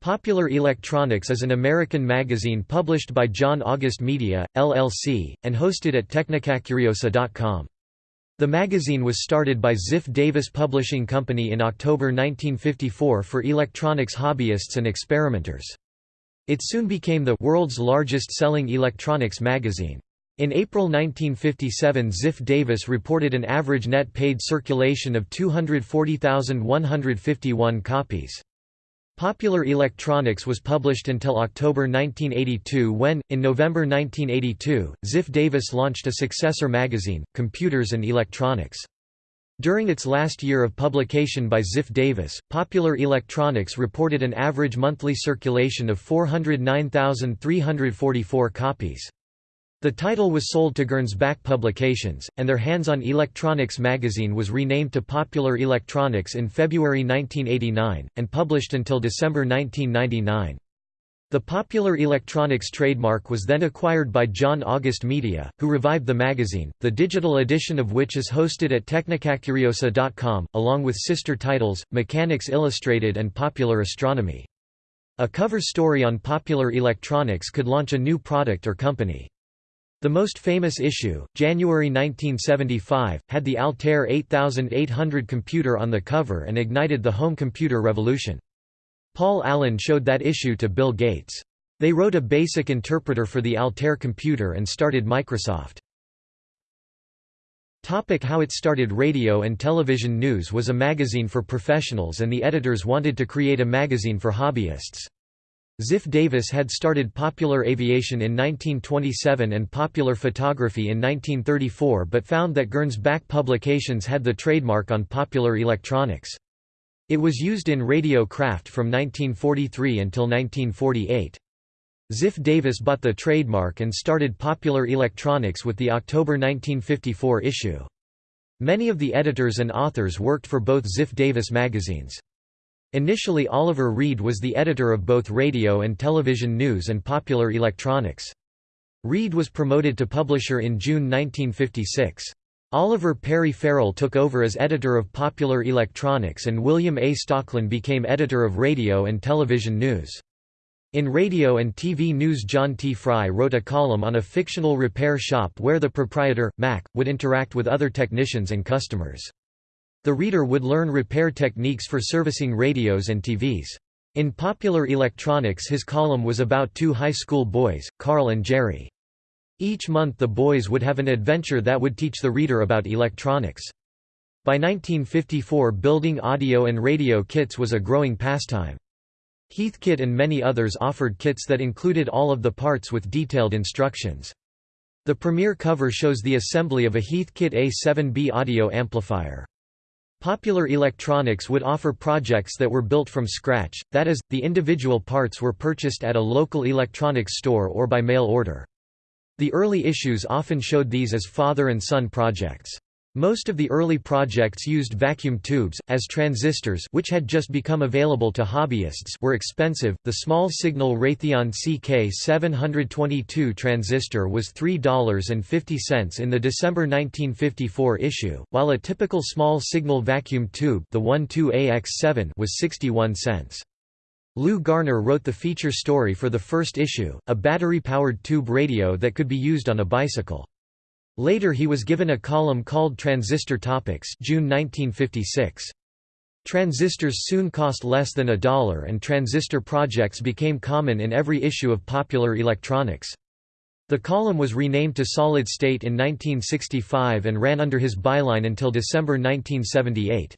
Popular Electronics is an American magazine published by John August Media, LLC, and hosted at technicacuriosa.com. The magazine was started by Ziff Davis Publishing Company in October 1954 for electronics hobbyists and experimenters. It soon became the world's largest selling electronics magazine. In April 1957 Ziff Davis reported an average net paid circulation of 240,151 copies. Popular Electronics was published until October 1982 when, in November 1982, Ziff Davis launched a successor magazine, Computers and Electronics. During its last year of publication by Ziff Davis, Popular Electronics reported an average monthly circulation of 409,344 copies. The title was sold to Gernsback Publications, and their Hands-on Electronics magazine was renamed to Popular Electronics in February 1989, and published until December 1999. The Popular Electronics trademark was then acquired by John August Media, who revived the magazine, the digital edition of which is hosted at technicacuriosa.com, along with sister titles, Mechanics Illustrated and Popular Astronomy. A cover story on Popular Electronics could launch a new product or company. The most famous issue, January 1975, had the Altair 8800 computer on the cover and ignited the home computer revolution. Paul Allen showed that issue to Bill Gates. They wrote a basic interpreter for the Altair computer and started Microsoft. Topic how it started Radio and Television News was a magazine for professionals and the editors wanted to create a magazine for hobbyists. Ziff Davis had started Popular Aviation in 1927 and Popular Photography in 1934 but found that Gernsback Publications had the trademark on Popular Electronics. It was used in radio craft from 1943 until 1948. Ziff Davis bought the trademark and started Popular Electronics with the October 1954 issue. Many of the editors and authors worked for both Ziff Davis magazines. Initially Oliver Reed was the editor of both radio and television news and popular electronics. Reed was promoted to publisher in June 1956. Oliver Perry Farrell took over as editor of Popular Electronics and William A. Stocklin became editor of Radio and Television News. In radio and TV news John T. Fry wrote a column on a fictional repair shop where the proprietor, Mac, would interact with other technicians and customers. The reader would learn repair techniques for servicing radios and TVs. In Popular Electronics his column was about two high school boys, Carl and Jerry. Each month the boys would have an adventure that would teach the reader about electronics. By 1954 building audio and radio kits was a growing pastime. Heathkit and many others offered kits that included all of the parts with detailed instructions. The premiere cover shows the assembly of a Heathkit A7B audio amplifier. Popular Electronics would offer projects that were built from scratch, that is, the individual parts were purchased at a local electronics store or by mail order. The early issues often showed these as father and son projects. Most of the early projects used vacuum tubes, as transistors which had just become available to hobbyists were expensive. The small-signal Raytheon CK722 transistor was $3.50 in the December 1954 issue, while a typical small-signal vacuum tube the 12AX7 was 61 cents. Lou Garner wrote the feature story for the first issue, a battery-powered tube radio that could be used on a bicycle. Later he was given a column called Transistor Topics June 1956. Transistors soon cost less than a dollar and transistor projects became common in every issue of Popular Electronics. The column was renamed to Solid State in 1965 and ran under his byline until December 1978.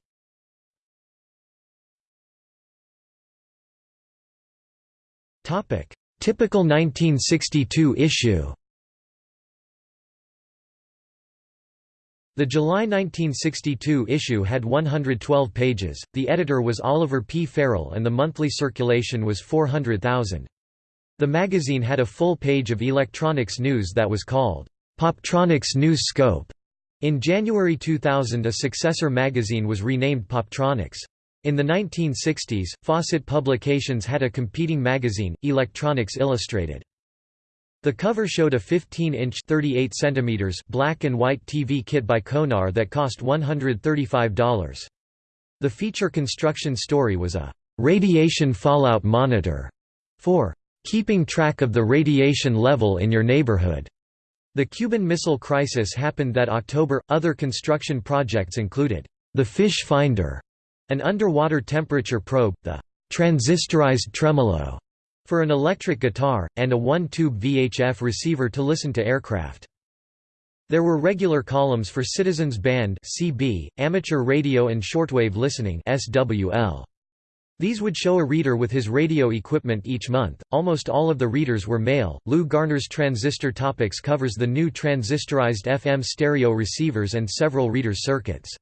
Typical 1962 issue The July 1962 issue had 112 pages, the editor was Oliver P. Farrell and the monthly circulation was 400,000. The magazine had a full page of electronics news that was called, Poptronics News Scope. In January 2000 a successor magazine was renamed Poptronics. In the 1960s, Fawcett Publications had a competing magazine, Electronics Illustrated. The cover showed a 15-inch (38 centimeters) black and white TV kit by Conar that cost $135. The feature construction story was a Radiation Fallout Monitor for keeping track of the radiation level in your neighborhood. The Cuban Missile Crisis happened that October. Other construction projects included the Fish Finder, an underwater temperature probe, the transistorized tremolo for an electric guitar, and a one-tube VHF receiver to listen to aircraft. There were regular columns for Citizens Band (CB), amateur radio and shortwave listening (SWL). These would show a reader with his radio equipment each month. Almost all of the readers were male. Lou Garner's Transistor Topics covers the new transistorized FM stereo receivers and several reader circuits.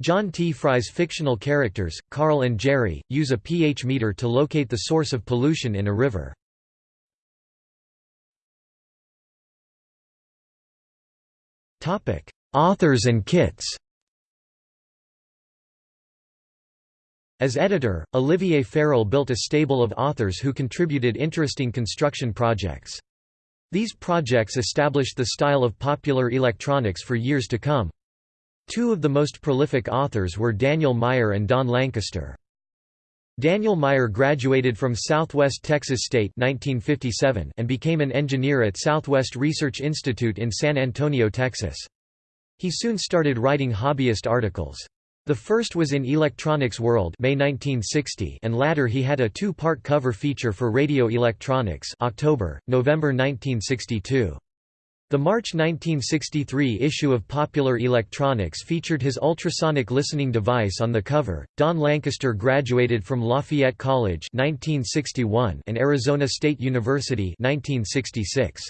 John T. Fry's fictional characters, Carl and Jerry, use a pH meter to locate the source of pollution in a river. Authors and kits. As editor, Oliver Farrell built a stable of authors who contributed interesting construction projects. These projects established the style of popular electronics for years to come. Two of the most prolific authors were Daniel Meyer and Don Lancaster. Daniel Meyer graduated from Southwest Texas State 1957 and became an engineer at Southwest Research Institute in San Antonio, Texas. He soon started writing hobbyist articles. The first was in Electronics World May 1960 and latter he had a two-part cover feature for Radio Electronics October, November 1962. The March 1963 issue of Popular Electronics featured his ultrasonic listening device on the cover. Don Lancaster graduated from Lafayette College 1961 and Arizona State University 1966.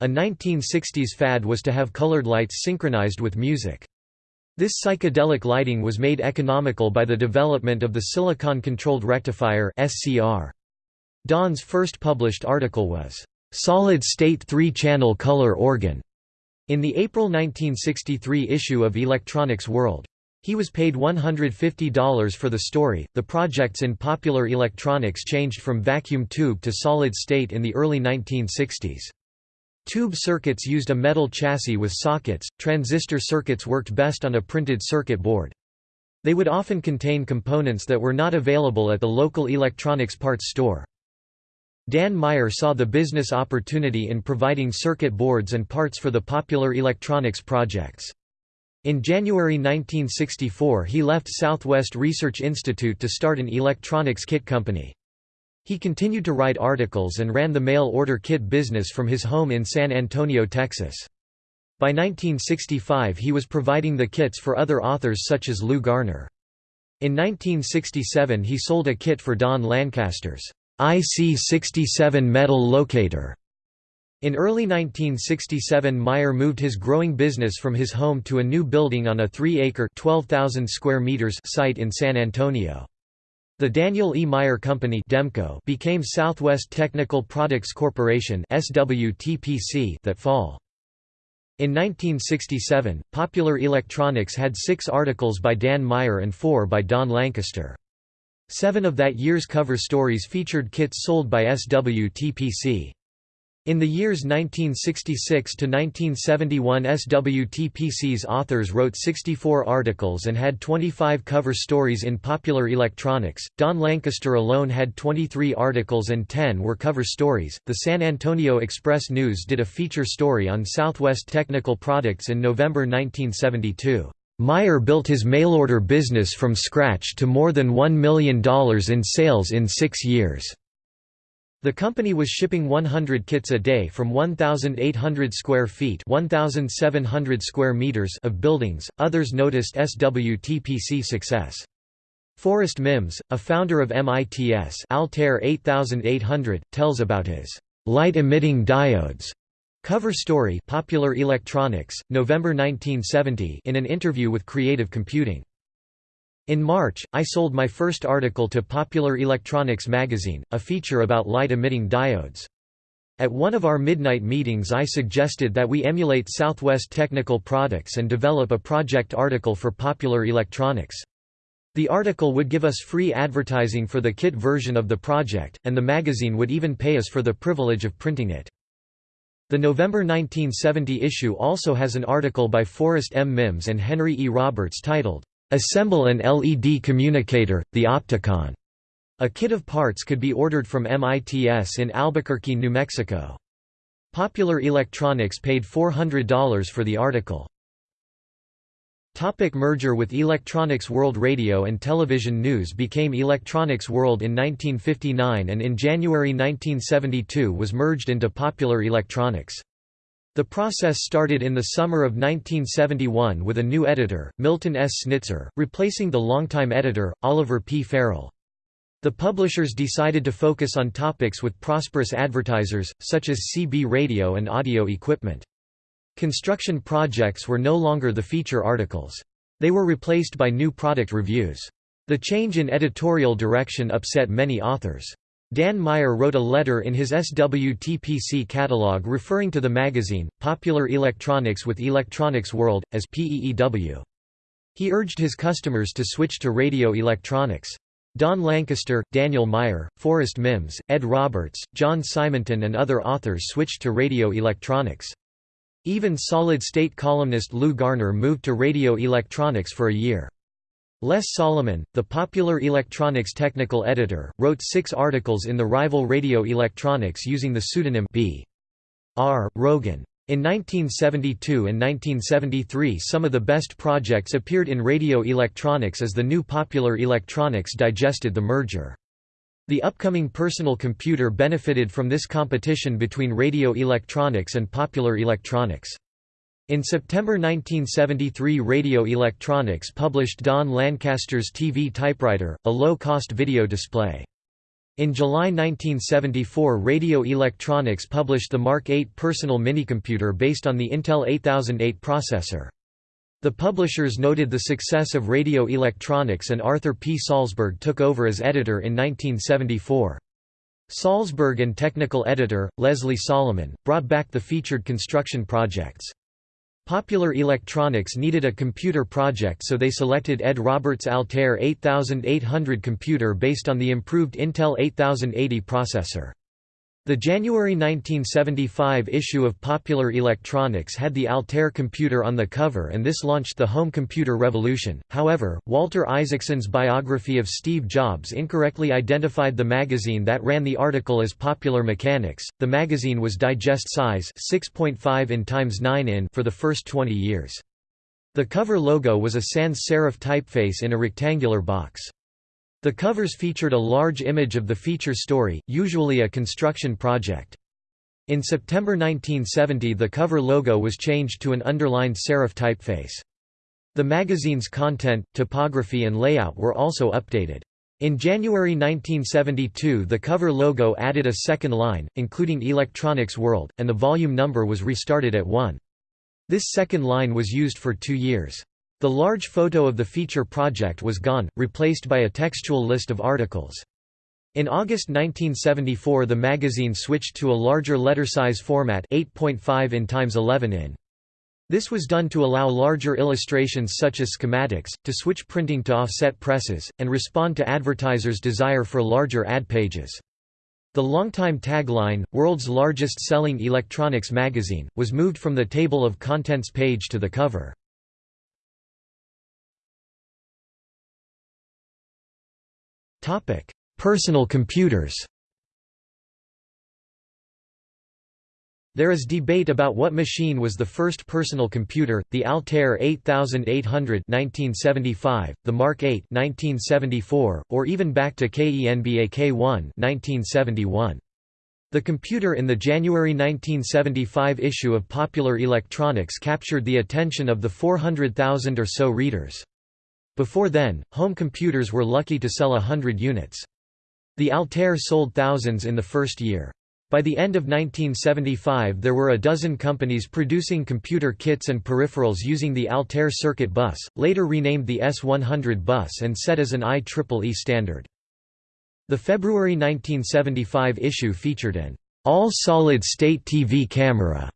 A 1960s fad was to have colored lights synchronized with music. This psychedelic lighting was made economical by the development of the silicon-controlled rectifier (SCR). Don's first published article was solid-state three-channel color organ in the April 1963 issue of Electronics World. He was paid $150 for the story. The projects in popular electronics changed from vacuum tube to solid state in the early 1960s. Tube circuits used a metal chassis with sockets, transistor circuits worked best on a printed circuit board. They would often contain components that were not available at the local electronics parts store. Dan Meyer saw the business opportunity in providing circuit boards and parts for the popular electronics projects. In January 1964 he left Southwest Research Institute to start an electronics kit company. He continued to write articles and ran the mail-order kit business from his home in San Antonio, Texas. By 1965 he was providing the kits for other authors such as Lou Garner. In 1967 he sold a kit for Don Lancaster's IC-67 metal locator. In early 1967 Meyer moved his growing business from his home to a new building on a 3-acre site in San Antonio. The Daniel E. Meyer Company Demco became Southwest Technical Products Corporation that fall. In 1967, Popular Electronics had six articles by Dan Meyer and four by Don Lancaster. Seven of that year's cover stories featured kits sold by SWTPC. In the years 1966 to 1971 SWTPC's authors wrote 64 articles and had 25 cover stories in popular electronics. Don Lancaster alone had 23 articles and 10 were cover stories. The San Antonio Express News did a feature story on Southwest Technical Products in November 1972. Meyer built his mail-order business from scratch to more than $1 million in sales in six years. The company was shipping 100 kits a day from 1,800 square feet 1,700 square meters of buildings. Others noticed SWTPC success. Forrest Mims, a founder of MITS Altair 8800, tells about his light-emitting diodes Cover story Popular Electronics, November 1970 in an interview with Creative Computing. In March, I sold my first article to Popular Electronics magazine, a feature about light-emitting diodes. At one of our midnight meetings I suggested that we emulate Southwest Technical Products and develop a project article for Popular Electronics. The article would give us free advertising for the kit version of the project, and the magazine would even pay us for the privilege of printing it. The November 1970 issue also has an article by Forrest M. Mims and Henry E. Roberts titled, "'Assemble an LED Communicator, the Opticon' A kit of parts could be ordered from MITS in Albuquerque, New Mexico. Popular Electronics paid $400 for the article. Topic merger with Electronics World Radio and Television News became Electronics World in 1959 and in January 1972 was merged into Popular Electronics. The process started in the summer of 1971 with a new editor, Milton S. Snitzer, replacing the longtime editor, Oliver P. Farrell. The publishers decided to focus on topics with prosperous advertisers, such as CB radio and audio equipment. Construction projects were no longer the feature articles. They were replaced by new product reviews. The change in editorial direction upset many authors. Dan Meyer wrote a letter in his SWTPC catalog referring to the magazine, Popular Electronics with Electronics World, as PEEW. He urged his customers to switch to radio electronics. Don Lancaster, Daniel Meyer, Forrest Mims, Ed Roberts, John Simonton and other authors switched to radio electronics. Even solid-state columnist Lou Garner moved to radio electronics for a year. Les Solomon, the popular electronics technical editor, wrote six articles in the rival Radio Electronics using the pseudonym B. R. Rogan. In 1972 and 1973 some of the best projects appeared in radio electronics as the new Popular Electronics digested the merger. The upcoming personal computer benefited from this competition between radio electronics and popular electronics. In September 1973 Radio Electronics published Don Lancaster's TV typewriter, a low-cost video display. In July 1974 Radio Electronics published the Mark 8 personal minicomputer based on the Intel 8008 processor. The publishers noted the success of radio electronics and Arthur P. Salzberg took over as editor in 1974. Salzberg and technical editor, Leslie Solomon, brought back the featured construction projects. Popular Electronics needed a computer project so they selected Ed Roberts' Altair 8800 computer based on the improved Intel 8080 processor. The January 1975 issue of Popular Electronics had the Altair computer on the cover and this launched the home computer revolution. However, Walter Isaacson's biography of Steve Jobs incorrectly identified the magazine that ran the article as Popular Mechanics. The magazine was digest size 6.5 in times 9 in for the first 20 years. The cover logo was a sans serif typeface in a rectangular box. The covers featured a large image of the feature story, usually a construction project. In September 1970 the cover logo was changed to an underlined serif typeface. The magazine's content, typography and layout were also updated. In January 1972 the cover logo added a second line, including Electronics World, and the volume number was restarted at 1. This second line was used for two years. The large photo of the feature project was gone, replaced by a textual list of articles. In August 1974 the magazine switched to a larger letter size format 8.5 in x 11 in. This was done to allow larger illustrations such as schematics, to switch printing to offset presses, and respond to advertisers' desire for larger ad pages. The longtime tagline, World's Largest Selling Electronics Magazine, was moved from the table of contents page to the cover. Personal computers There is debate about what machine was the first personal computer, the Altair 8800 1975, the Mark 8 1974, or even back to Kenbak-1 1971. The computer in the January 1975 issue of Popular Electronics captured the attention of the 400,000 or so readers. Before then, home computers were lucky to sell a hundred units. The Altair sold thousands in the first year. By the end of 1975 there were a dozen companies producing computer kits and peripherals using the Altair circuit bus, later renamed the S100 bus and set as an IEEE standard. The February 1975 issue featured an all-solid-state TV camera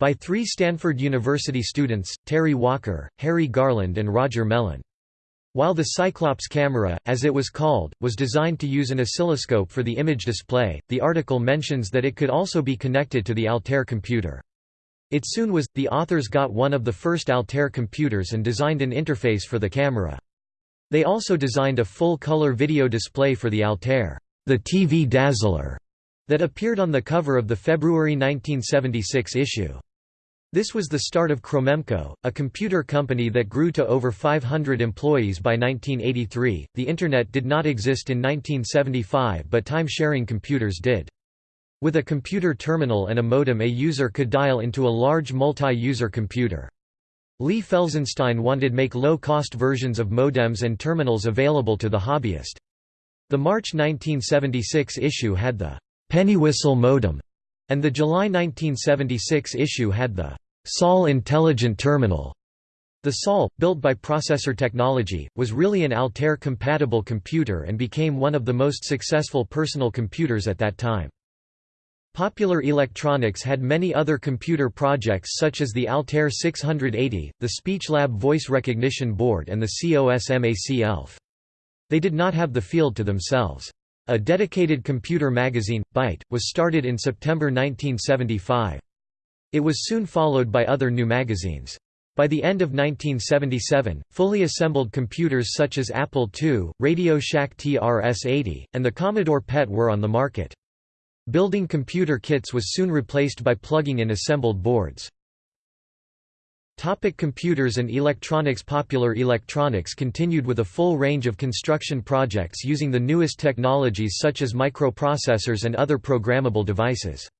by three Stanford University students, Terry Walker, Harry Garland and Roger Melen. While the Cyclops camera, as it was called, was designed to use an oscilloscope for the image display, the article mentions that it could also be connected to the Altair computer. It soon was. The authors got one of the first Altair computers and designed an interface for the camera. They also designed a full-color video display for the Altair, the TV Dazzler, that appeared on the cover of the February 1976 issue. This was the start of Cromemco, a computer company that grew to over 500 employees by 1983. The Internet did not exist in 1975, but time sharing computers did. With a computer terminal and a modem, a user could dial into a large multi user computer. Lee Felsenstein wanted to make low-cost versions of modems and terminals available to the hobbyist. The March 1976 issue had the Pennywhistle modem, and the July 1976 issue had the SOL Intelligent Terminal. The SOL, built by Processor Technology, was really an Altair-compatible computer and became one of the most successful personal computers at that time. Popular Electronics had many other computer projects such as the Altair 680, the SpeechLab voice recognition board and the COSMAC ELF. They did not have the field to themselves. A dedicated computer magazine, Byte, was started in September 1975. It was soon followed by other new magazines. By the end of 1977, fully assembled computers such as Apple II, Radio Shack TRS-80, and the Commodore PET were on the market. Building computer kits was soon replaced by plugging in assembled boards. Topic computers and electronics Popular electronics continued with a full range of construction projects using the newest technologies such as microprocessors and other programmable devices.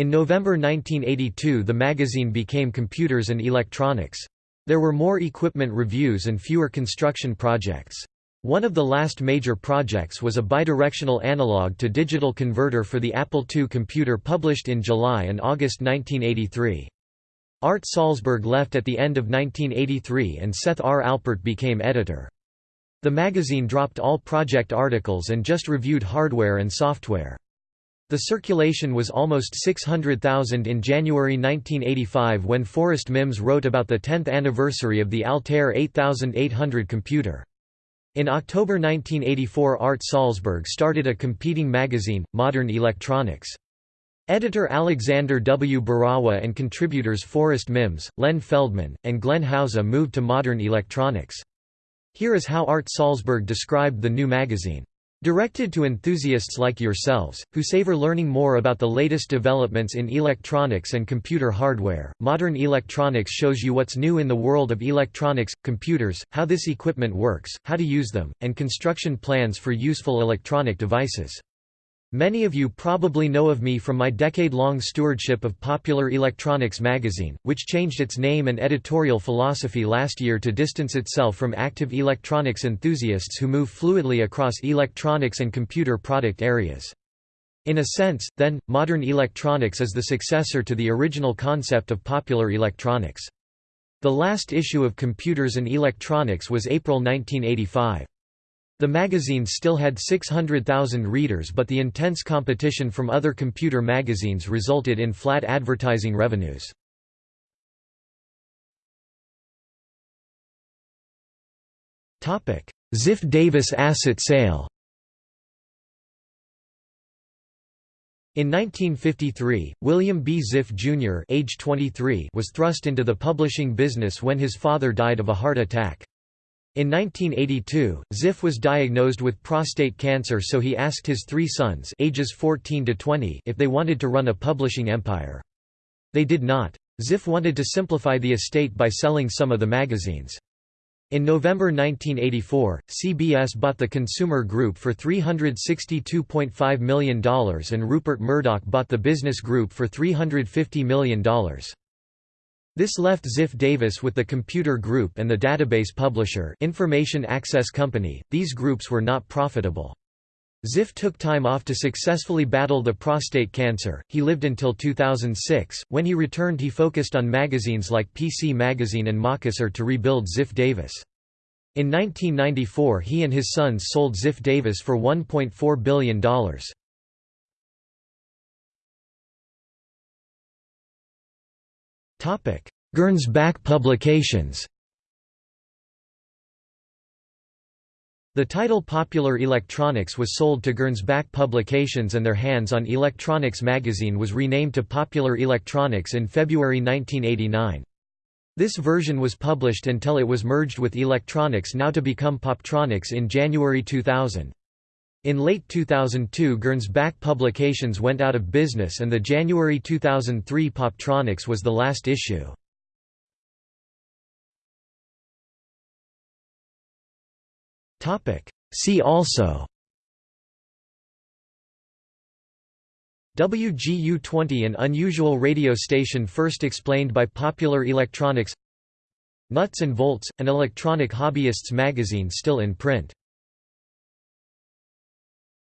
In November 1982 the magazine became Computers and Electronics. There were more equipment reviews and fewer construction projects. One of the last major projects was a bidirectional analog to digital converter for the Apple II computer published in July and August 1983. Art Salzberg left at the end of 1983 and Seth R. Alpert became editor. The magazine dropped all project articles and just reviewed hardware and software. The circulation was almost 600,000 in January 1985 when Forrest Mims wrote about the 10th anniversary of the Altair 8800 computer. In October 1984 Art Salzberg started a competing magazine, Modern Electronics. Editor Alexander W. Burawa and contributors Forrest Mims, Len Feldman, and Glenn Hauser moved to Modern Electronics. Here is how Art Salzberg described the new magazine. Directed to enthusiasts like yourselves, who savor learning more about the latest developments in electronics and computer hardware, Modern Electronics shows you what's new in the world of electronics, computers, how this equipment works, how to use them, and construction plans for useful electronic devices. Many of you probably know of me from my decade-long stewardship of Popular Electronics magazine, which changed its name and editorial philosophy last year to distance itself from active electronics enthusiasts who move fluidly across electronics and computer product areas. In a sense, then, modern electronics is the successor to the original concept of popular electronics. The last issue of Computers and Electronics was April 1985. The magazine still had 600,000 readers but the intense competition from other computer magazines resulted in flat advertising revenues. Ziff Davis asset sale In 1953, William B. Ziff Jr. age 23 was thrust into the publishing business when his father died of a heart attack. In 1982, Ziff was diagnosed with prostate cancer so he asked his three sons ages 14 to 20 if they wanted to run a publishing empire. They did not. Ziff wanted to simplify the estate by selling some of the magazines. In November 1984, CBS bought the Consumer Group for $362.5 million and Rupert Murdoch bought the Business Group for $350 million. This left Ziff Davis with the Computer Group and the database publisher Information Access Company. These groups were not profitable. Ziff took time off to successfully battle the prostate cancer. He lived until 2006. When he returned, he focused on magazines like PC Magazine and MacUser to rebuild Ziff Davis. In 1994, he and his sons sold Ziff Davis for $1.4 billion. Gernsback Publications The title Popular Electronics was sold to Gernsback Publications and their hands-on electronics magazine was renamed to Popular Electronics in February 1989. This version was published until it was merged with Electronics now to become Poptronics in January 2000. In late 2002 Gernsback Publications went out of business and the January 2003 Poptronics was the last issue. See also WGU-20 An unusual radio station first explained by Popular Electronics Nuts and Volts, an electronic hobbyists magazine still in print